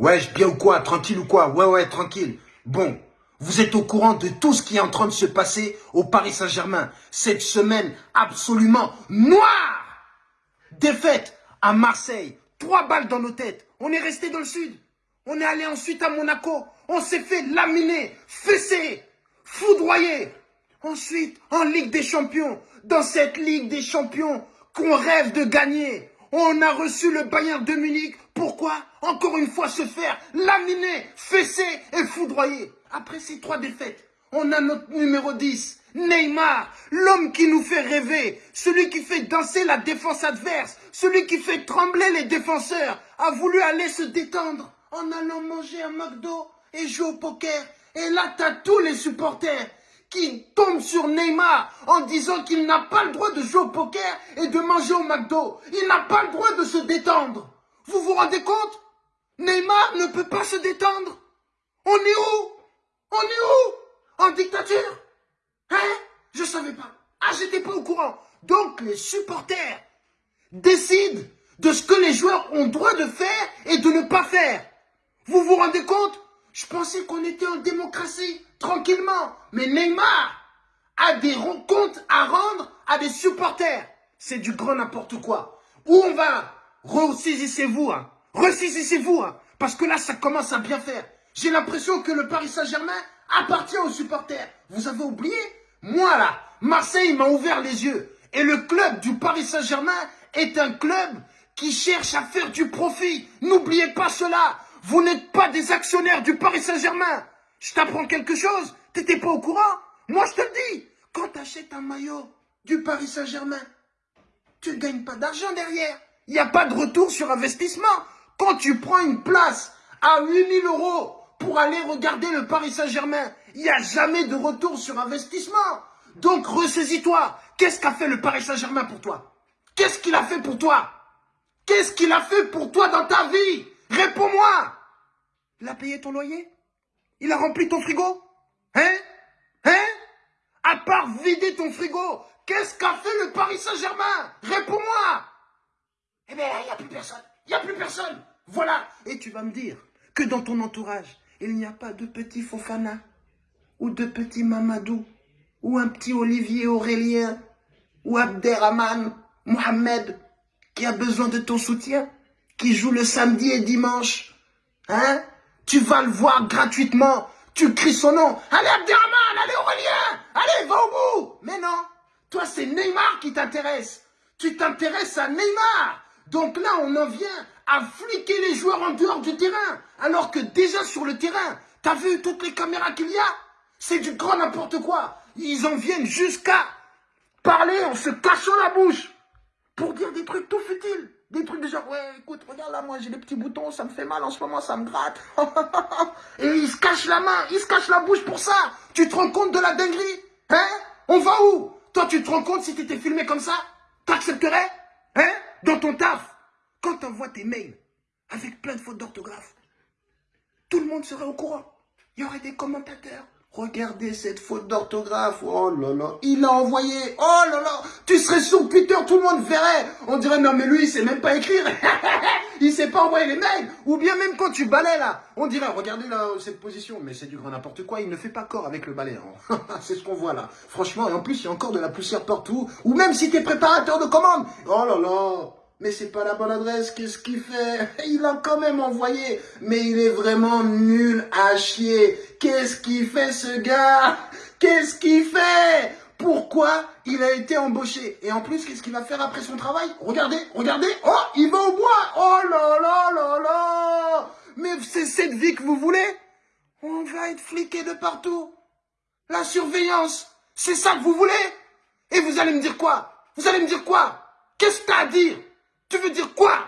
Ouais, bien ou quoi Tranquille ou quoi? Ouais, ouais, tranquille. Bon, vous êtes au courant de tout ce qui est en train de se passer au Paris Saint-Germain. Cette semaine absolument noire Défaite à Marseille. Trois balles dans nos têtes. On est resté dans le sud. On est allé ensuite à Monaco. On s'est fait laminer, fesser, foudroyer. Ensuite, en Ligue des Champions. Dans cette Ligue des Champions qu'on rêve de gagner. On a reçu le Bayern de Munich. Pourquoi Encore une fois se faire laminer, fesser et foudroyer. Après ces trois défaites, on a notre numéro 10, Neymar, l'homme qui nous fait rêver, celui qui fait danser la défense adverse, celui qui fait trembler les défenseurs, a voulu aller se détendre en allant manger un McDo et jouer au poker. Et là, t'as tous les supporters qui tombe sur Neymar en disant qu'il n'a pas le droit de jouer au poker et de manger au McDo. Il n'a pas le droit de se détendre. Vous vous rendez compte? Neymar ne peut pas se détendre. On est où? On est où? En dictature? Hein? Je savais pas. Ah, j'étais pas au courant. Donc les supporters décident de ce que les joueurs ont droit de faire et de ne pas faire. Vous vous rendez compte? Je pensais qu'on était en démocratie tranquillement. Mais Neymar a des comptes à rendre à des supporters. C'est du grand n'importe quoi. Où on va? Ressaisissez-vous, hein. Ressaisissez-vous, hein. Parce que là, ça commence à bien faire. J'ai l'impression que le Paris Saint-Germain appartient aux supporters. Vous avez oublié Moi, là, Marseille m'a ouvert les yeux. Et le club du Paris Saint-Germain est un club qui cherche à faire du profit. N'oubliez pas cela. Vous n'êtes pas des actionnaires du Paris Saint-Germain. Je t'apprends quelque chose T'étais pas au courant Moi, je te le dis. Quand tu un maillot du Paris Saint-Germain, tu ne gagnes pas d'argent derrière. Il n'y a pas de retour sur investissement. Quand tu prends une place à 8000 euros pour aller regarder le Paris Saint-Germain, il n'y a jamais de retour sur investissement. Donc, ressaisis-toi. Qu'est-ce qu'a fait le Paris Saint-Germain pour toi? Qu'est-ce qu'il a fait pour toi? Qu'est-ce qu'il a fait pour toi dans ta vie? Réponds-moi. Il a payé ton loyer? Il a rempli ton frigo? Hein? Hein? À part vider ton frigo, qu'est-ce qu'a fait le Paris Saint-Germain? Réponds-moi Eh bien, il n'y a plus personne. Il n'y a plus personne. Voilà. Et tu vas me dire que dans ton entourage, il n'y a pas de petit Fofana, ou de petit Mamadou, ou un petit Olivier Aurélien, ou Abderrahman, Mohamed, qui a besoin de ton soutien, qui joue le samedi et dimanche. Hein? Tu vas le voir gratuitement. Tu cries son nom. Allez Abderrahman, allez Aurélien, allez, va au bout. Mais non, toi c'est Neymar qui t'intéresse. Tu t'intéresses à Neymar. Donc là, on en vient à fliquer les joueurs en dehors du terrain. Alors que déjà sur le terrain, t'as vu toutes les caméras qu'il y a? C'est du grand n'importe quoi. Ils en viennent jusqu'à parler en se cachant la bouche pour dire des trucs tout futiles. Des trucs de genre, ouais, écoute, regarde là, moi j'ai des petits boutons, ça me fait mal en ce moment, ça me gratte. Et il se cache la main, il se cache la bouche pour ça. Tu te rends compte de la dinguerie? Hein? On va où? Toi, tu te rends compte si tu étais filmé comme ça? T'accepterais? Hein? Dans ton taf Quand t'envoies tes mails avec plein de fautes d'orthographe, tout le monde serait au courant. Il y aurait des commentateurs. Regardez cette faute d'orthographe. Oh là là. Il a envoyé. Oh là là. Tu serais sur Twitter, tout le monde verrait. On dirait, non mais lui, il sait même pas écrire. il sait pas envoyer les mails. Ou bien même quand tu balais là. On dirait, regardez là, cette position. Mais c'est du grand n'importe quoi. Il ne fait pas corps avec le balai. Hein. c'est ce qu'on voit là. Franchement, et en plus, il y a encore de la poussière partout. Ou même si tu es préparateur de commande. Oh là là. Mais c'est pas la bonne adresse, qu'est-ce qu'il fait? Il a quand même envoyé, mais il est vraiment nul à chier. Qu'est-ce qu'il fait ce gars? Qu'est-ce qu'il fait? Pourquoi il a été embauché? Et en plus, qu'est-ce qu'il va faire après son travail? Regardez, regardez. Oh, il va au bois. Oh là là là là. Mais c'est cette vie que vous voulez? On va être fliqué de partout. La surveillance, c'est ça que vous voulez? Et vous allez me dire quoi? Vous allez me dire quoi? Qu'est-ce que t'as à dire? Tu veux dire quoi